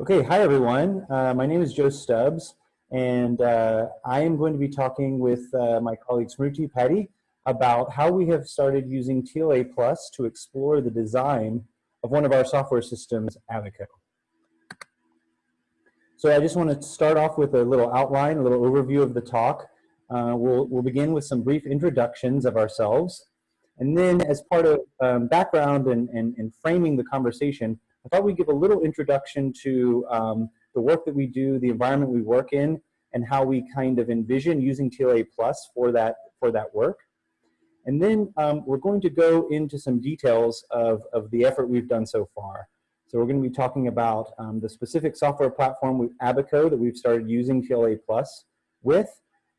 Okay, hi everyone. Uh, my name is Joe Stubbs, and uh, I am going to be talking with uh, my colleague Smruti Padhy about how we have started using TLA Plus to explore the design of one of our software systems, Abaco. So I just want to start off with a little outline, a little overview of the talk. Uh, we'll, we'll begin with some brief introductions of ourselves. And then as part of um, background and, and, and framing the conversation, I thought we'd give a little introduction to um, the work that we do, the environment we work in, and how we kind of envision using TLA Plus for that, for that work. And then um, we're going to go into some details of, of the effort we've done so far. So we're going to be talking about um, the specific software platform with Abaco that we've started using TLA Plus with,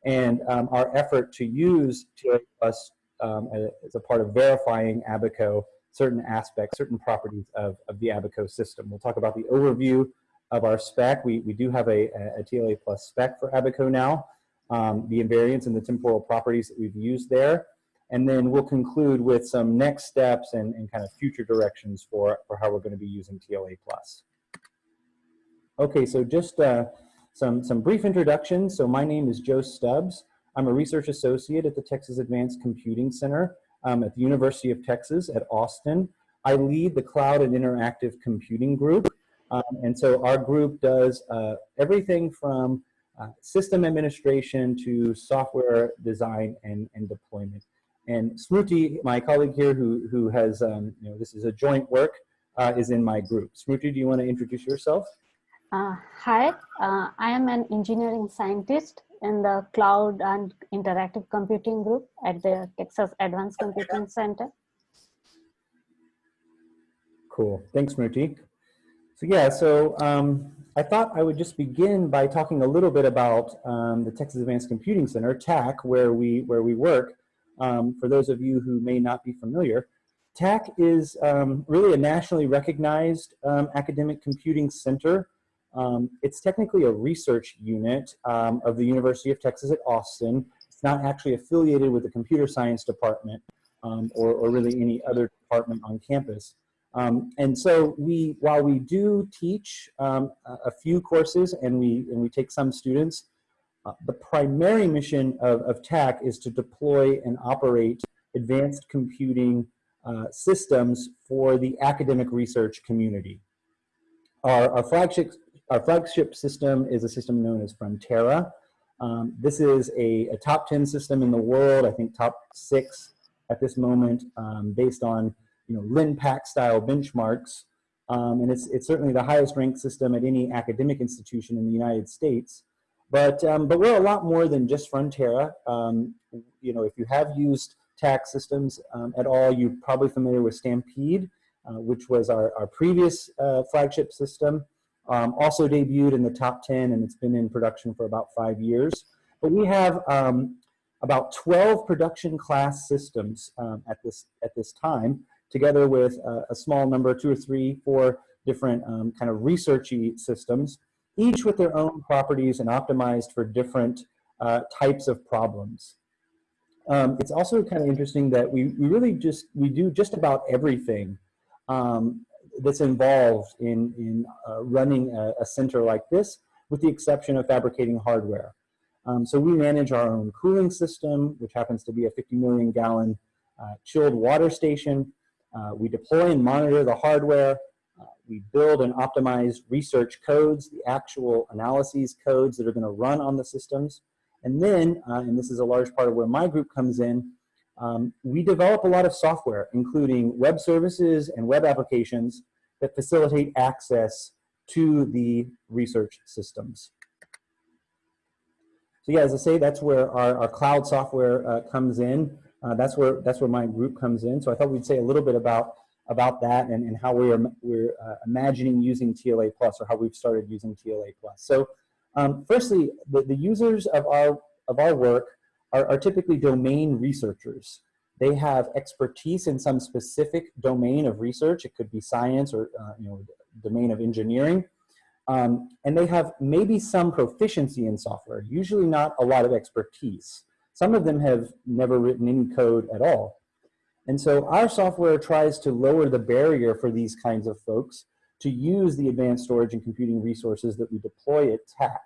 and um, our effort to use TLA Plus um, as a part of verifying Abaco certain aspects, certain properties of, of the Abaco system. We'll talk about the overview of our spec. We, we do have a, a TLA plus spec for Abaco now, um, the invariants and the temporal properties that we've used there. And then we'll conclude with some next steps and, and kind of future directions for, for how we're going to be using TLA plus. Okay, so just uh, some, some brief introductions. So my name is Joe Stubbs. I'm a research associate at the Texas Advanced Computing Center um, at the University of Texas at Austin. I lead the Cloud and Interactive Computing Group. Um, and so our group does uh, everything from uh, system administration to software design and, and deployment. And Smruti, my colleague here who, who has, um, you know, this is a joint work, uh, is in my group. Smruti, do you want to introduce yourself? Uh, hi, uh, I am an engineering scientist in the Cloud and Interactive Computing Group at the Texas Advanced Computing Center. Cool. Thanks, Smruti. So yeah, so um, I thought I would just begin by talking a little bit about um, the Texas Advanced Computing Center, TACC, where we, where we work. Um, for those of you who may not be familiar, TACC is um, really a nationally recognized um, academic computing center um, it's technically a research unit um, of the University of Texas at Austin. It's not actually affiliated with the computer science department um, or, or, really any other department on campus. Um, and so we, while we do teach um, a few courses and we, and we take some students, uh, the primary mission of, of TACC is to deploy and operate advanced computing uh, systems for the academic research community. Our, our, flagship our flagship system is a system known as Frontera. Um, this is a, a, top 10 system in the world, I think top six at this moment, um, based on you know, LINPACK style benchmarks. Um, and it's, it's certainly the highest ranked system at any academic institution in the United States. But, um, but we're a lot more than just Frontera. Um, you know, if you have used TACC's systems um, at all, you're probably familiar with Stampede, uh, which was our, our previous uh, flagship system. Um, also debuted in the top 10 and it's been in production for about five years. But we have um, about 12 production class systems um, at, this, at this time, together with a, a, small number, two or three, four different um, kind of researchy systems, each with their own properties and optimized for different uh, types of problems. Um, it's also kind of interesting that we, we really just, we do just about everything um, that's involved in, in uh, running a, a, center like this, with the exception of fabricating hardware. Um, so we manage our own cooling system, which happens to be a 50 million gallon uh, chilled water station. Uh, we deploy and monitor the hardware. Uh, we build and optimize research codes, the actual analyses codes that are going to run on the systems. And then, uh, and this is a large part of where my group comes in, um, we develop a lot of software, including web services and web applications that facilitate access to the research systems. So yeah, as I say, that's where our, our cloud software uh, comes in. Uh, that's where that's where my group comes in. So I thought we'd say a little bit about about that and, and how we are we're uh, imagining using TLA plus or how we've started using TLA plus. So um, firstly, the, the users of our of our work are, are typically domain researchers. They have expertise in some specific domain of research. It could be science or uh, you know domain of engineering. Um, and they have maybe some proficiency in software, usually not a lot of expertise. Some of them have never written any code at all. And so our software tries to lower the barrier for these kinds of folks to use the advanced storage and computing resources that we deploy at TACC.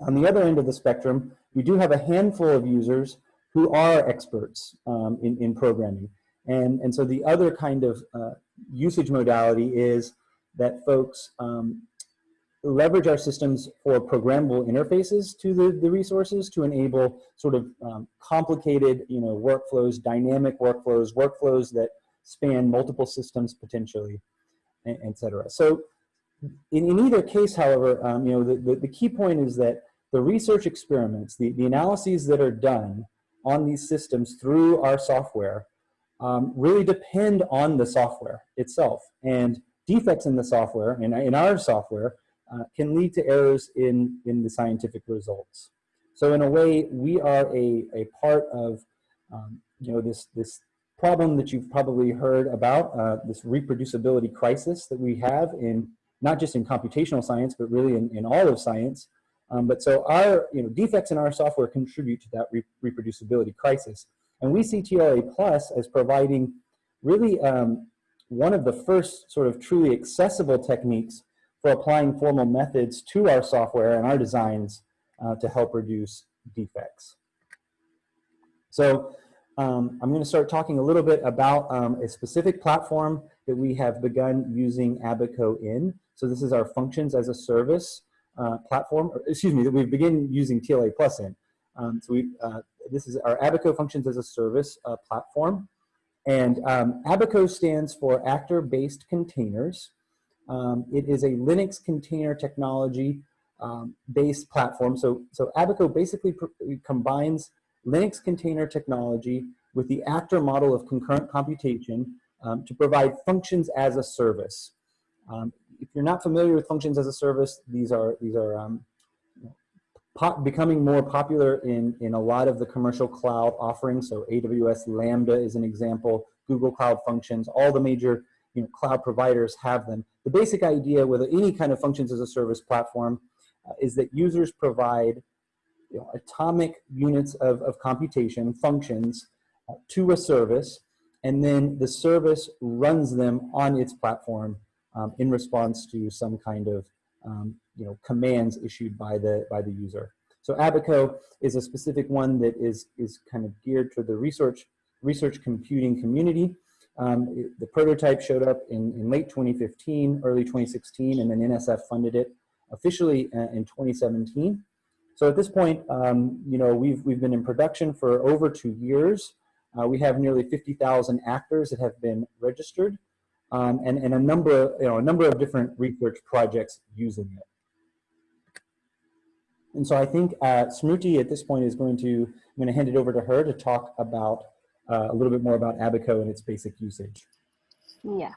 On the other end of the spectrum, we do have a handful of users who are experts um, in, in programming. And, and so the other kind of uh, usage modality is that folks um, leverage our systems for programmable interfaces to the, the resources to enable sort of um, complicated you know, workflows, dynamic workflows, workflows that span multiple systems potentially, et cetera. So in, in either case, however, um, you know, the, the, the key point is that the research experiments, the, the analyses that are done on these systems through our software um, really depend on the software itself. And defects in the software, in, in our software, uh, can lead to errors in, in the scientific results. So in a way, we are a, a part of um, you know, this, this problem that you've probably heard about, uh, this reproducibility crisis that we have in not just in computational science, but really in, in all of science, um, but so our you know, defects in our software contribute to that re reproducibility crisis. And we see TLA Plus as providing really um, one of the first sort of truly accessible techniques for applying formal methods to our software and our designs uh, to help reduce defects. So um, I'm going to start talking a little bit about um, a specific platform that we have begun using Abaco in. So this is our functions as a service uh, platform, or, excuse me, that we've begun using TLA Plus in. Um, so we, uh, this is our Abaco Functions as a Service uh, platform. And um, Abaco stands for Actor-Based Containers. Um, it is a Linux container technology um, based platform. So, so Abaco basically combines Linux container technology with the actor model of concurrent computation um, to provide functions as a service. Um, if you're not familiar with functions as a service, these are, these are um, becoming more popular in, in a lot of the commercial cloud offerings. So AWS Lambda is an example, Google Cloud Functions, all the major you know, cloud providers have them. The basic idea with any kind of functions as a service platform uh, is that users provide you know, atomic units of, of computation, functions, uh, to a service, and then the service runs them on its platform um, in response to some kind of um, you know, commands issued by the, by the user. So Abaco is a specific one that is, is kind of geared to the research, research computing community. Um, it, the prototype showed up in, in late 2015, early 2016, and then NSF funded it officially uh, in 2017. So at this point, um, you know, we've, we've been in production for over two years. Uh, we have nearly 50,000 actors that have been registered um, and, and a number, you know, a number of different research projects using it. And so I think uh, at this point is going to, I'm going to hand it over to her to talk about uh, a little bit more about Abaco and its basic usage. Yeah.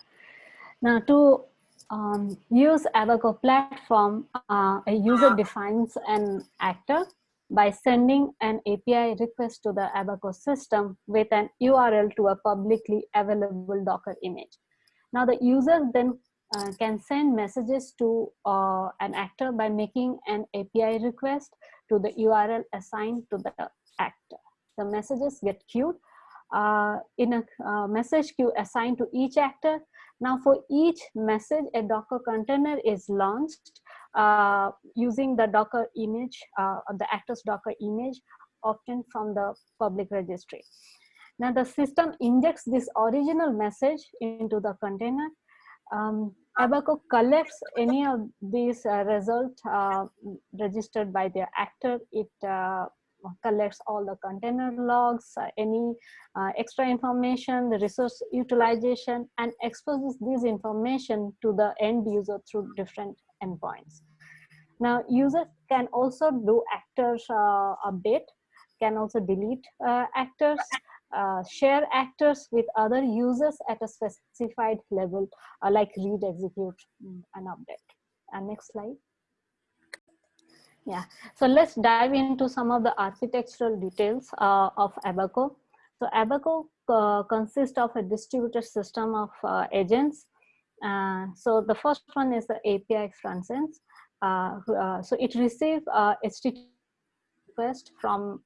Now to um, use Abaco platform, uh, a user defines an actor by sending an API request to the Abaco system with an URL to a publicly available Docker image. Now the user then uh, can send messages to uh, an actor by making an API request to the URL assigned to the actor. The messages get queued uh, in a uh, message queue assigned to each actor. Now for each message, a Docker container is launched uh, using the Docker image, uh, the actor's Docker image often from the public registry. Now the system injects this original message into the container. Um, Abaco collects any of these uh, results uh, registered by the actor. It uh, collects all the container logs, uh, any uh, extra information, the resource utilization, and exposes this information to the end user through different endpoints. Now, users can also do actors uh, update, can also delete actors, uh, share actors with other users at a specified level, uh, like read, execute, mm, and update. And next slide. Yeah, so let's dive into some of the architectural details uh, of Abaco. So Abaco uh, consists of a distributed system of uh, agents. so the first one is the API front so it receives HTTP request from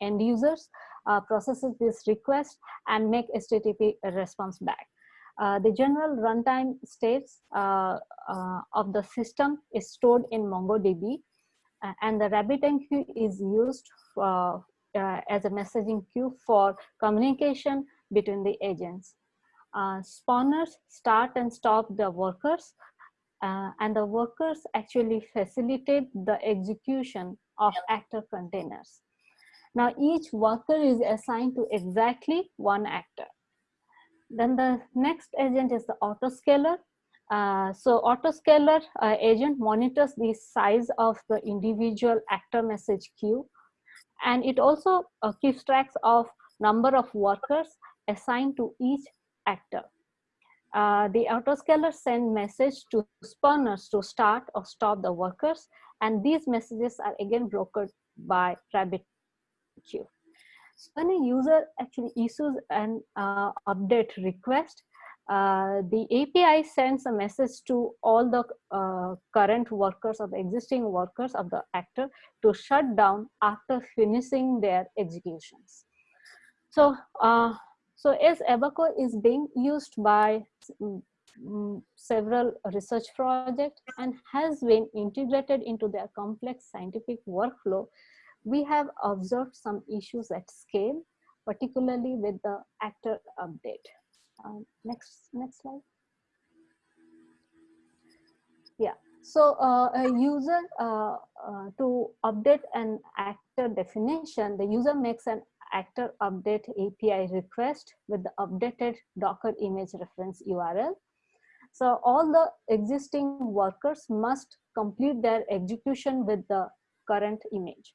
end users uh, processes this request and make HTTP response back. Uh, the general runtime states uh, uh, of the system is stored in MongoDB uh, and the RabbitMQ is used uh, uh, as a messaging queue for communication between the agents. spawners start and stop the workers and the workers actually facilitate the execution of actor containers. Now each worker is assigned to exactly one actor. Then the next agent is the autoscaler. Uh, so autoscaler uh, agent monitors the size of the individual actor message queue. And it also uh, keeps tracks of number of workers assigned to each actor. Uh, the autoscaler send message to spawners to start or stop the workers. And these messages are again brokered by RabbitMQ. So when a user actually issues an uh, update request, uh, the API sends a message to all the uh, current workers or the existing workers of the actor to shut down after finishing their executions. So, uh, so as Abaco is being used by um, several research projects and has been integrated into their complex scientific workflow, we have observed some issues at scale, particularly with the actor update. Um, next, next slide. Yeah, so uh, a user uh, uh, to update an actor definition, the user makes an actor update API request with the updated Docker image reference URL. So all the existing workers must complete their execution with the current image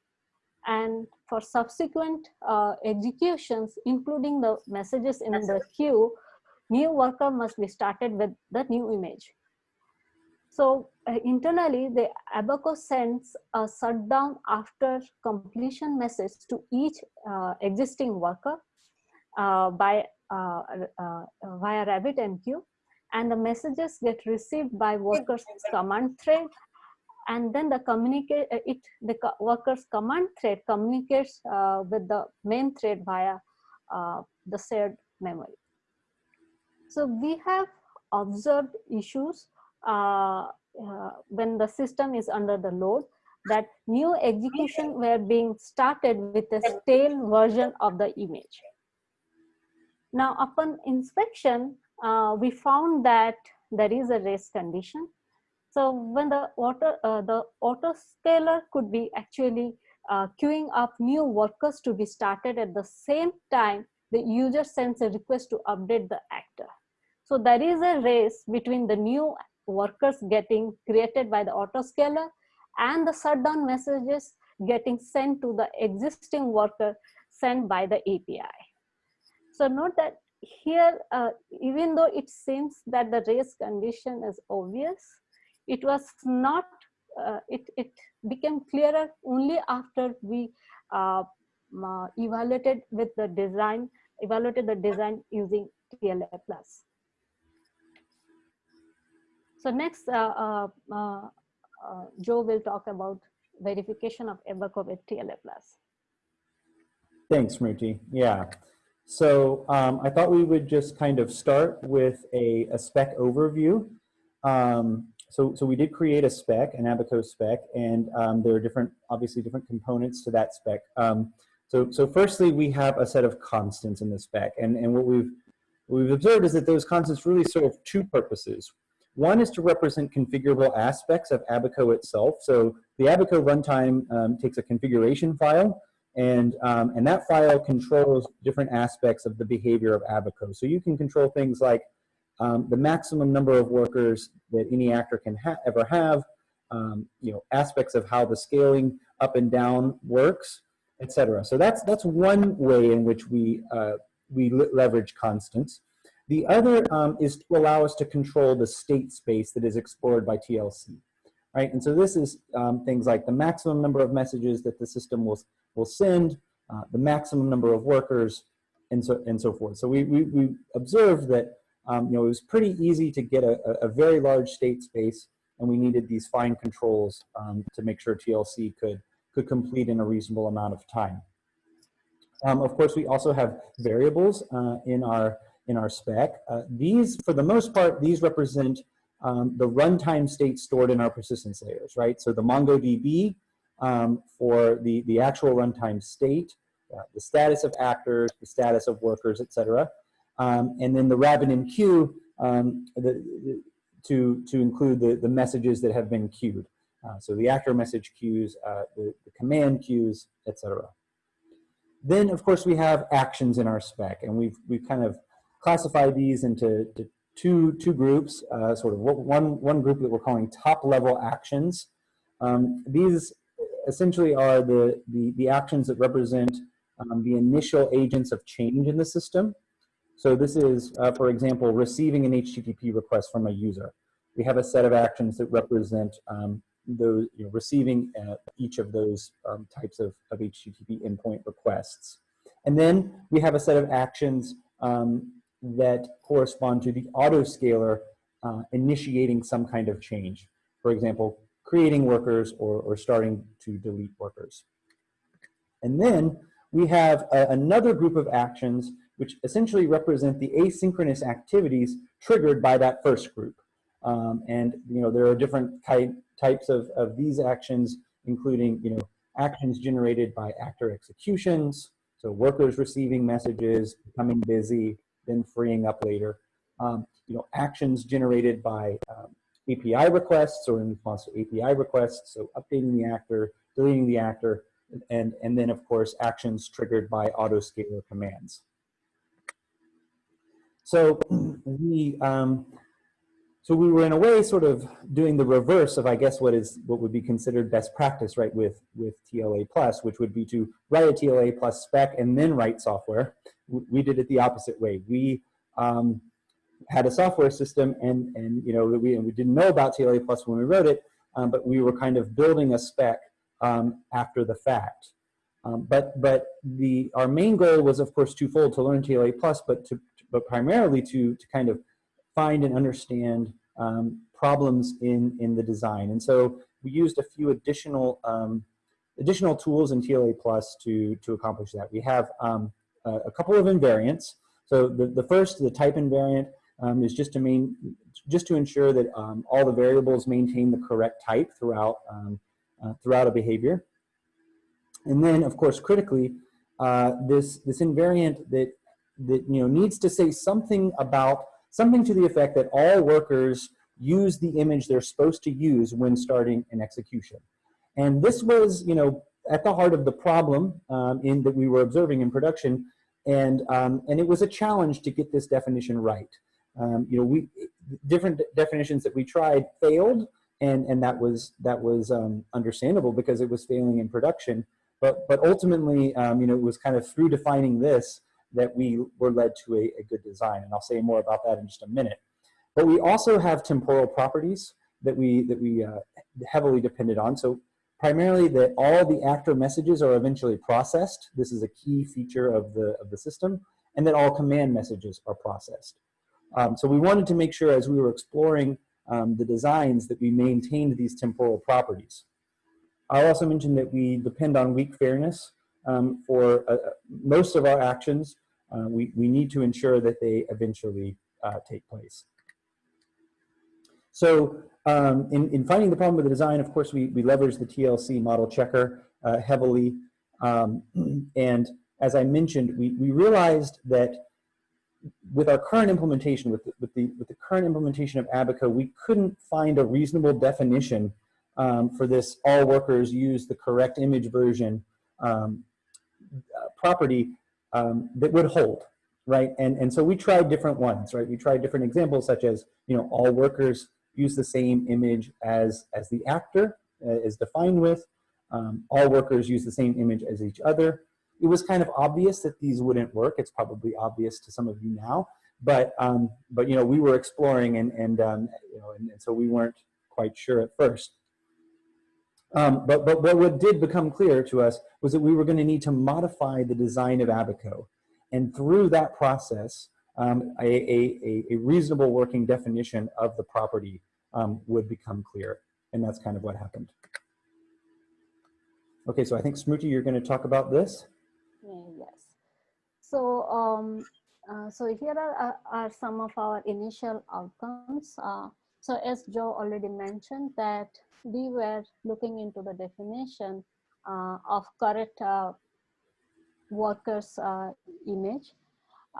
and for subsequent uh, executions, including the messages in the queue, new worker must be started with the new image. So uh, internally, the Abaco sends a shutdown after completion message to each uh, existing worker uh, by uh, uh, via RabbitMQ, and the messages get received by workers command thread and then the communicate uh, it the workers command thread communicates uh, with the main thread via uh, the shared memory. So we have observed issues uh, uh, when the system is under the load that new execution were being started with a stale version of the image. Now upon inspection uh, we found that there is a race condition so when the auto, uh, the autoscaler could be actually uh, queuing up new workers to be started at the same time, the user sends a request to update the actor. So there is a race between the new workers getting created by the autoscaler and the shutdown messages getting sent to the existing worker sent by the API. So note that here, uh, even though it seems that the race condition is obvious, it was not uh, it it became clearer only after we uh, uh, evaluated with the design evaluated the design using TLA plus. So next, uh, uh, Joe will talk about verification of Abaco with TLA plus. Thanks, Smruti. Yeah. So um, I thought we would just kind of start with a, a spec overview. Um, so, so we did create a spec, an Abaco spec, and um, there are different, obviously different components to that spec. Um, so, so firstly, we have a set of constants in the spec, and, and what we've, what we've observed is that those constants really serve two purposes. One is to represent configurable aspects of Abaco itself. So the Abaco runtime um, takes a configuration file, and, um, and that file controls different aspects of the behavior of Abaco. So you can control things like um, the maximum number of workers that any actor can ha ever have, um, you know, aspects of how the scaling up and down works, etc. So that's that's one way in which we uh, we leverage constants. The other um, is to allow us to control the state space that is explored by TLC, right? And so this is um, things like the maximum number of messages that the system will will send, uh, the maximum number of workers, and so and so forth. So we we, we observed that um, you know, it was pretty easy to get a, a, very large state space and we needed these fine controls um, to make sure TLC could, could complete in a reasonable amount of time. Um, of course, we also have variables uh, in, our, in our spec. Uh, these, for the most part, these represent um, the runtime state stored in our persistence layers, right? So the MongoDB um, for the, the actual runtime state, uh, the status of actors, the status of workers, et cetera. Um, and then the RabbitMQ um, the, to, to include the, the messages that have been queued. Uh, so the actor message queues, uh, the, the command queues, etc. Then, of course, we have actions in our spec, and we've, we've kind of classified these into two, two groups, uh, sort of one, one group that we're calling top level actions. Um, these essentially are the, the, the actions that represent um, the initial agents of change in the system. So this is, uh, for example, receiving an HTTP request from a user. We have a set of actions that represent um, those, you know, receiving uh, each of those um, types of, of HTTP endpoint requests. And then we have a set of actions um, that correspond to the autoscaler uh, initiating some kind of change. For example, creating workers or, or starting to delete workers. And then we have a, another group of actions which essentially represent the asynchronous activities triggered by that first group. Um, and you know there are different type, types of, of these actions, including you know actions generated by actor executions, so workers receiving messages, becoming busy, then freeing up later. Um, you know, actions generated by um, API requests or in response to API requests, so updating the actor, deleting the actor, and, and then of course actions triggered by autoscaler commands. So we, um, so we were in a way sort of doing the reverse of I guess what is what would be considered best practice, right, with, with TLA plus, which would be to write a TLA plus spec and then write software we did it the opposite way. We um, had a software system and, and you know, we, and we didn't know about TLA Plus when we wrote it, um, but we were kind of building a spec um, after the fact. Um, but but the, our main goal was, of course, twofold, to learn TLA Plus, but, to, but primarily to, to kind of find and understand um, problems in, in the design. And so we used a few additional um, additional tools in TLA Plus to, to accomplish that. We have um, uh, a couple of invariants. So the, the first, the type invariant, um, is just to main, just to ensure that um, all the variables maintain the correct type throughout um, uh, throughout a behavior. And then, of course, critically, uh, this this invariant that that you know needs to say something about something to the effect that all workers use the image they're supposed to use when starting an execution. And this was, you know, at the heart of the problem um, in that we were observing in production, and um, and it was a challenge to get this definition right. Um, you know, we different definitions that we tried failed, and and that was that was um, understandable because it was failing in production. But but ultimately, um, you know, it was kind of through defining this that we were led to a, a good design, and I'll say more about that in just a minute. But we also have temporal properties that we that we uh, heavily depended on. So primarily that all the actor messages are eventually processed. This is a key feature of the, of the system, and that all command messages are processed. Um, so we wanted to make sure as we were exploring um, the designs that we maintained these temporal properties. I'll also mention that we depend on weak fairness um, for uh, most of our actions. Uh, we, we need to ensure that they eventually uh, take place. So um, in, in finding the problem with the design, of course, we, we leverage the TLC model checker uh, heavily. Um, and as I mentioned, we, we realized that with our current implementation, with the, with, the, with the current implementation of Abaco, we couldn't find a reasonable definition um, for this all workers use the correct image version um, uh, property um, that would hold, right? And, and so we tried different ones, right? We tried different examples such as, you know, all workers use the same image as, as the actor uh, is defined with. Um, all workers use the same image as each other. It was kind of obvious that these wouldn't work. It's probably obvious to some of you now, but um, but you know we were exploring and and um, you know and, and, so we weren't quite sure at first. Um, but but what did become clear to us was that we were going to need to modify the design of Abaco, and through that process, um, a, a, a, reasonable working definition of the property um, would become clear. And that's kind of what happened. Okay, so I think Smruti, you're going to talk about this. Yes. So um, uh, so here are, are, are, some of our initial outcomes. Uh, so as Joe already mentioned that we were looking into the definition uh, of correct uh, workers uh, image.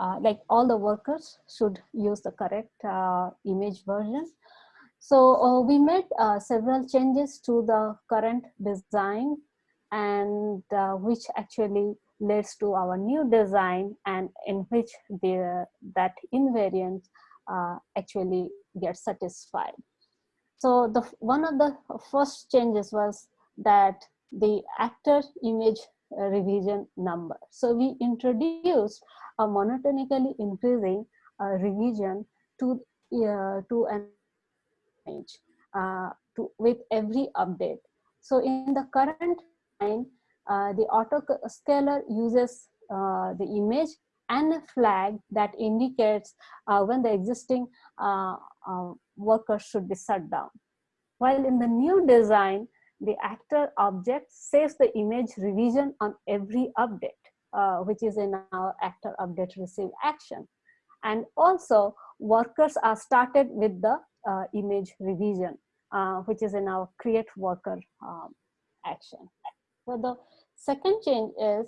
Uh, like all the workers should use the correct image version. So we made several changes to the current design and which actually leads to our new design and in which the, that invariant uh, actually gets satisfied. So the one of the first changes was that the actor image revision number. So we introduced a monotonically increasing uh, revision to uh, to an image uh, to with every update. So in the current line, uh, the autoscaler uses uh, the image and a flag that indicates uh, when the existing uh, uh, worker should be shut down. While in the new design, the actor object saves the image revision on every update, uh, which is in our actor update receive action. And also workers are started with the image revision, which is in our create worker um, action. So the second change is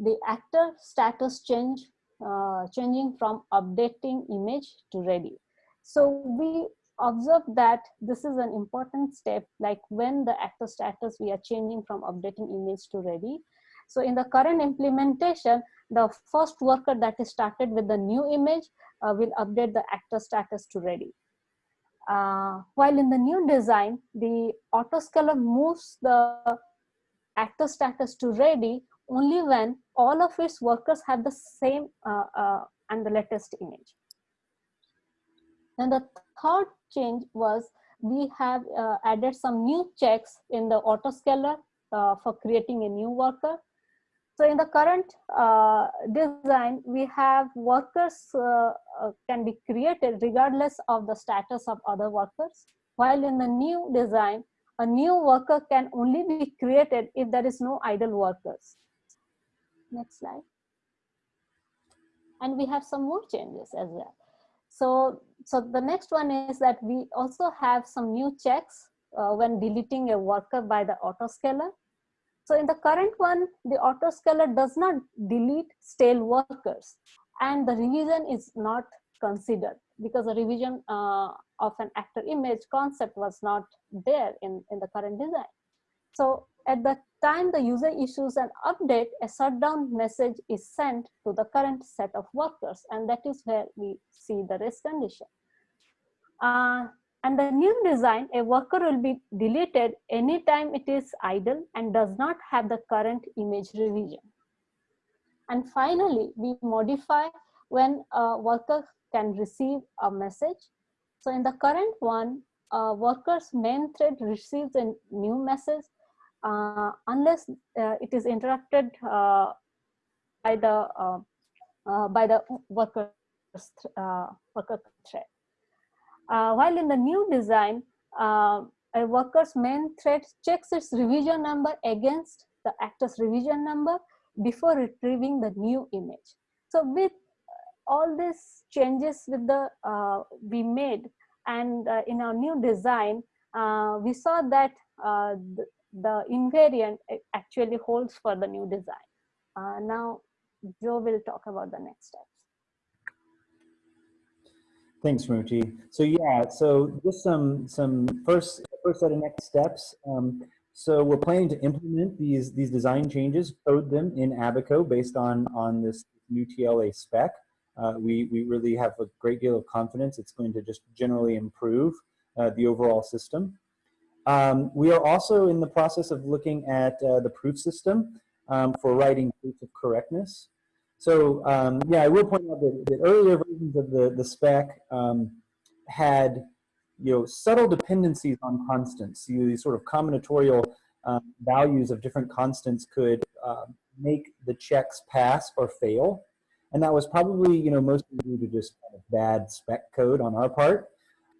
the actor status change, uh, changing from updating image to ready. So we observe that this is an important step, like when the actor status, we are changing from updating image to ready. So in the current implementation, the first worker that is started with the new image uh, will update the actor status to ready. Uh, while in the new design, the autoscaler moves the actor status to ready only when all of its workers have the same uh, uh, and the latest image. And the third change was we have uh, added some new checks in the autoscaler uh, for creating a new worker. So in the current uh, design, we have workers uh, can be created regardless of the status of other workers. While in the new design, a new worker can only be created if there is no idle workers. Next slide. And we have some more changes as well. So, so the next one is that we also have some new checks uh, when deleting a worker by the autoscaler. So in the current one, the autoscaler does not delete stale workers and the revision is not considered because the revision uh, of an actor image concept was not there in, in the current design. So at the time the user issues an update, a shutdown message is sent to the current set of workers and that is where we see the race condition. Uh, and the new design, a worker will be deleted anytime it is idle and does not have the current image revision. And finally, we modify when a worker can receive a message. So in the current one, uh, worker's main thread receives a new message uh, unless uh, it is interrupted uh, by the uh, uh, by the worker's worker thread. while in the new design, a worker's main thread checks its revision number against the actor's revision number before retrieving the new image. So with all these changes with the uh, we made and uh, in our new design uh, we saw that uh, the, invariant actually holds for the new design uh, now joe will talk about the next steps thanks Smruti. so yeah so just some some first first set of next steps um, so we're planning to implement these these design changes code them in abaco based on on this new tla spec uh, we, we really have a great deal of confidence it's going to just generally improve uh, the overall system. Um, we are also in the process of looking at uh, the proof system um, for writing proof of correctness. So um, yeah, I will point out that, that earlier versions of the, the spec um, had you know, subtle dependencies on constants. You, these sort of combinatorial um, values of different constants could uh, make the checks pass or fail. And that was probably, you know, mostly due to just kind of bad spec code on our part.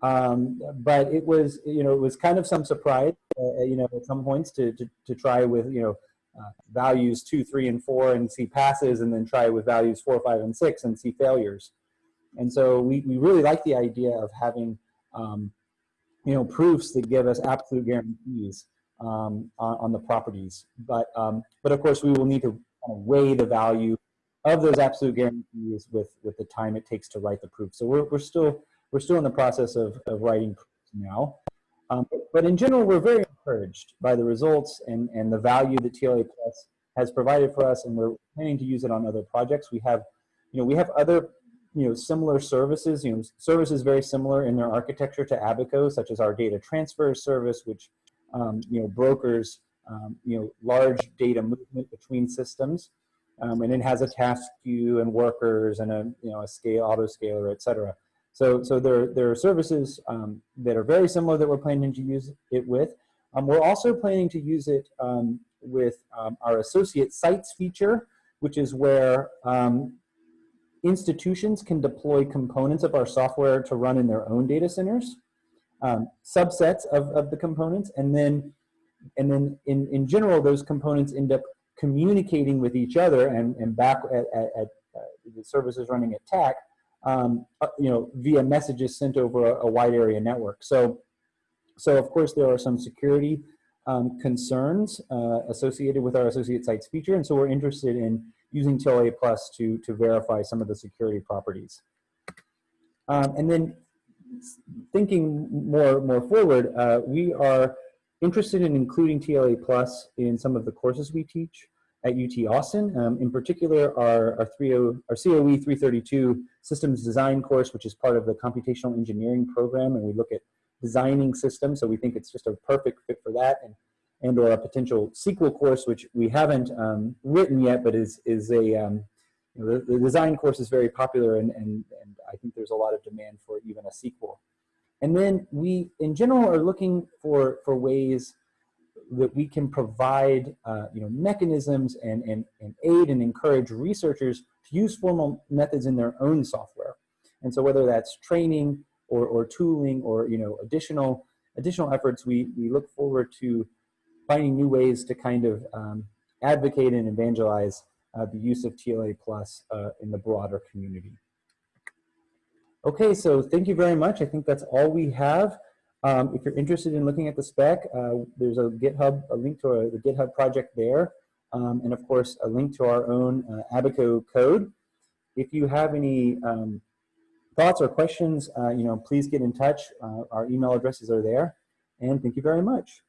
Um, but it was, you know, it was kind of some surprise, uh, you know, at some points to, to, to try with, you know, uh, values two, three, and four and see passes, and then try with values four, five, and six and see failures. And so we, we really like the idea of having, um, you know, proofs that give us absolute guarantees um, on, on, the properties. But, um, but of course, we will need to weigh the value of those absolute guarantees with, with the time it takes to write the proof. So we're, we're, still, we're still in the process of, of writing now. Um, but in general, we're very encouraged by the results and, and the value that TLA Plus has provided for us, and we're planning to use it on other projects. We have, you know, we have other, you know, similar services, you know, services very similar in their architecture to Abaco, such as our data transfer service, which, um, you know, brokers, um, you know, large data movement between systems. Um, and it has a task queue and workers and a, you know, a scale, auto scaler, et cetera. So, so there, there are services um, that are very similar that we're planning to use it with. Um, we're also planning to use it um, with um, our associate sites feature, which is where um, institutions can deploy components of our software to run in their own data centers, um, subsets of, of the components, and then, and then in, in general, those components end up communicating with each other and, and back at, at, at uh, the services running at TACC, um, uh, you know, via messages sent over a, a, wide area network. So, so of course there are some security um, concerns uh, associated with our associate sites feature, and so we're interested in using TLA Plus to, to verify some of the security properties. Um, and then thinking more, more forward, uh, we are interested in including TLA Plus in some of the courses we teach at UT Austin. Um, in particular, our, our, 30, our COE 332 systems design course, which is part of the computational engineering program, and we look at designing systems, so we think it's just a perfect fit for that, and, and or a potential sequel course, which we haven't um, written yet, but is, is a, um, you know, the, the, design course is very popular, and, and, and I think there's a lot of demand for even a sequel. And then we, in general, are looking for, for ways that we can provide uh, you know, mechanisms and, and, and aid and encourage researchers to use formal methods in their own software. And so whether that's training or, or tooling or you know, additional, additional efforts, we, we look forward to finding new ways to kind of um, advocate and evangelize uh, the use of TLA Plus uh, in the broader community. Okay, so thank you very much. I think that's all we have. Um, if you're interested in looking at the spec, uh, there's a GitHub, a link to the GitHub project there, um, and of course a link to our own uh, Abaco code. If you have any um, thoughts or questions, uh, you know, please get in touch. Uh, our email addresses are there, and thank you very much.